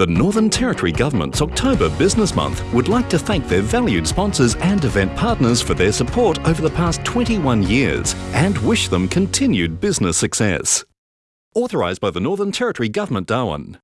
The Northern Territory Government's October Business Month would like to thank their valued sponsors and event partners for their support over the past 21 years and wish them continued business success. Authorised by the Northern Territory Government, Darwin.